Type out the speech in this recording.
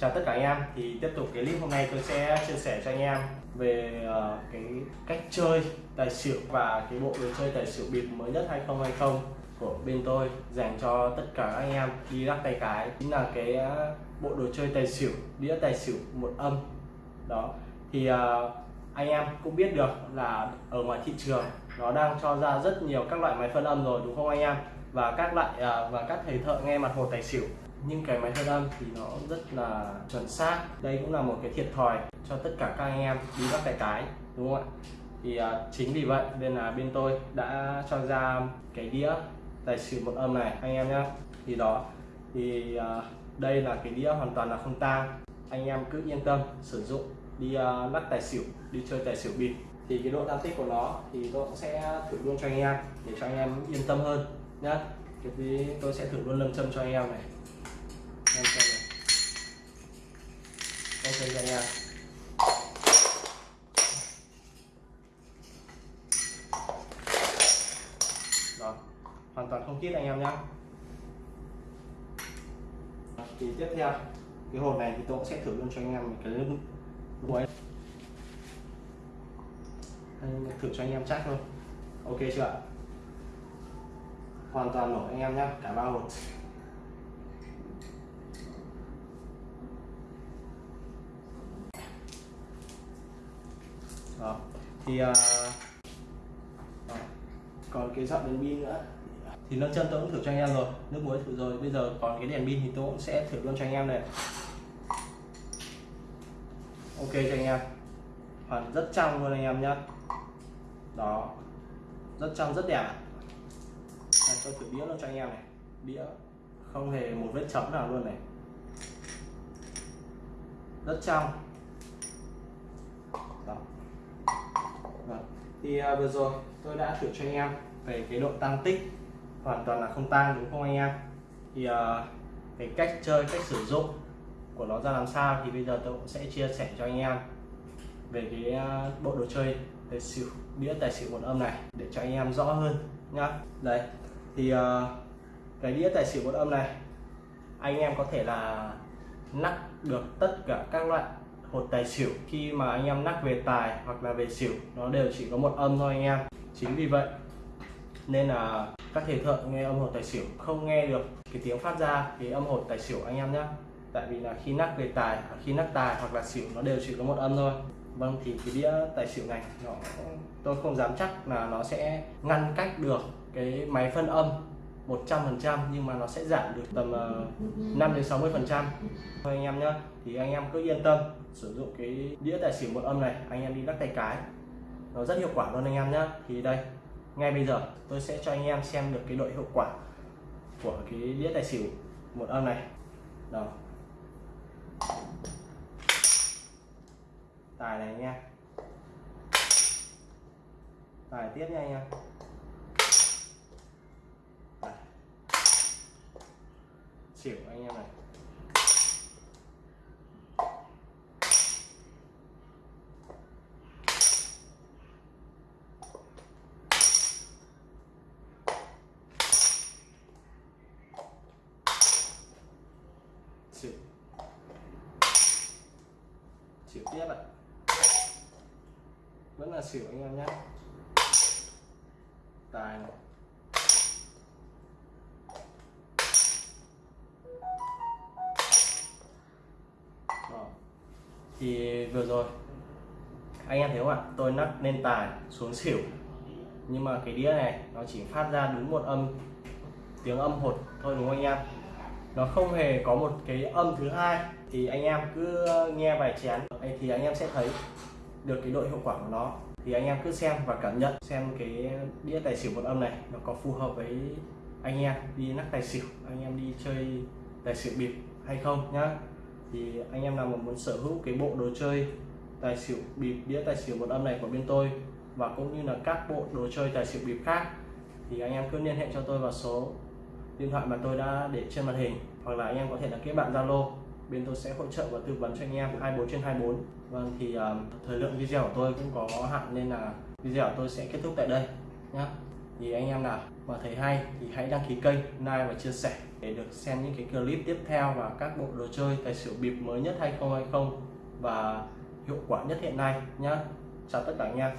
chào tất cả anh em. Thì tiếp tục cái clip hôm nay tôi sẽ chia sẻ cho anh em về uh, cái cách chơi tài xỉu và cái bộ đồ chơi tài xỉu bịp mới nhất 2020 của bên tôi dành cho tất cả anh em đi lắc tay cái. Chính là cái uh, bộ đồ chơi tài xỉu đĩa tài xỉu một âm. Đó. Thì uh, anh em cũng biết được là ở ngoài thị trường nó đang cho ra rất nhiều các loại máy phân âm rồi đúng không anh em? Và các loại và các thầy thợ nghe mặt hồ tài xỉu nhưng cái máy phân âm thì nó rất là chuẩn xác. Đây cũng là một cái thiệt thòi cho tất cả các anh em đi bắt tài cái đúng không ạ? Thì uh, chính vì vậy nên là bên tôi đã cho ra cái đĩa tài xỉu một âm này anh em nhé thì đó thì uh, đây là cái đĩa hoàn toàn là không tang. Anh em cứ yên tâm sử dụng đi uh, lắc tài xỉu đi chơi tài xỉu bịp. Thì cái độ tăng tích của nó thì tôi cũng sẽ thử luôn cho anh em để cho anh em yên tâm hơn nhé thì tôi sẽ thử luôn lâm châm cho anh em này lâm châm này ok nha nha đó hoàn toàn không chết anh em nhé thì tiếp theo cái hộp này thì tôi cũng sẽ thử luôn cho anh em một cái nước muối thử cho anh em chắc thôi ok chưa ạ hoàn toàn nổ anh em nhé cả ba hộp. Đó. Thì uh, đó. còn cái dọn đèn pin nữa. Thì nâng chân tôi cũng thử cho anh em rồi. Nước muối thử rồi. Bây giờ còn cái đèn pin thì tôi cũng sẽ thử luôn cho anh em này. Ok cho anh em. Hoàn rất trong luôn anh em nhé đó. Rất trong rất đẹp này, tôi thử đĩa luôn cho anh em này. Đĩa không hề một vết chấm nào luôn này. Rất trong đó vâng. thì uh, vừa rồi tôi đã thử cho anh em về cái độ tăng tích hoàn toàn là không tăng đúng không anh em? Thì à, uh, cái cách chơi cách sử dụng của nó ra làm sao thì bây giờ tôi cũng sẽ chia sẻ cho anh em về cái uh, bộ đồ chơi tài xỉu đĩa tài xỉu một âm này để cho anh em rõ hơn nhá. Đấy, thì uh, cái đĩa tài xỉu một âm này anh em có thể là nắp được tất cả các loại hột tài xỉu khi mà anh em nắc về tài hoặc là về xỉu, nó đều chỉ có một âm thôi anh em. Chính vì vậy nên là các thầy thợ nghe âm hột tài xỉu không nghe được cái tiếng phát ra cái âm hột tài xỉu anh em nhé tại vì là khi nắc về tài, khi nắc tài hoặc là xỉu nó đều chỉ có một âm thôi. Vâng thì cái đĩa tài xỉu này nó, tôi không dám chắc là nó sẽ ngăn cách được cái máy phân âm 100% nhưng mà nó sẽ giảm được tầm ờ, 5 đến 60 phần trăm. Thôi anh em nhé thì anh em cứ yên tâm, sử dụng cái đĩa tài xỉu một âm này, anh em đi lắc tay cái. Nó rất hiệu quả luôn anh em nhé thì đây, ngay bây giờ tôi sẽ cho anh em xem được cái độ hiệu quả của cái đĩa tài xỉu một âm này. Đó. Tài này nha tài tiếp nha anh em. Xỉu anh em này xỉu xỉu tiếp ạ. Vẫn là xỉu anh em nhé. Tài này. Thì vừa rồi, anh em thấy không ạ? Tôi nắp lên tài xuống xỉu. Nhưng mà cái đĩa này, nó chỉ phát ra đúng một âm, tiếng âm hột thôi đúng không anh em? Nó không hề có một cái âm thứ hai. Thì anh em cứ nghe vài chén. Thì anh em sẽ thấy được cái độ hiệu quả của nó. Thì anh em cứ xem và cảm nhận xem cái đĩa tài xỉu một âm này nó có phù hợp với anh em đi nắp tài xỉu, anh em đi chơi tài xỉu bịp hay không nhá thì anh em nào mà muốn sở hữu cái bộ đồ chơi tài xỉu bịp đĩa tài xỉu một âm này của bên tôi và cũng như là các bộ đồ chơi tài xỉu bịp khác thì anh em cứ liên hệ cho tôi vào số điện thoại mà tôi đã để trên màn hình hoặc là anh em có thể là kết bạn Zalo. Bên tôi sẽ hỗ trợ và tư vấn cho anh em 24 trên 24 vâng thì uh, thời lượng video của tôi cũng có hạn nên là video của tôi sẽ kết thúc tại đây nhé thì anh em nào và thấy hay thì hãy đăng ký kênh, like và chia sẻ để được xem những cái clip tiếp theo và các bộ đồ chơi tài xỉu bịp mới nhất 2020 và hiệu quả nhất hiện nay nhé chào tất cả anh em.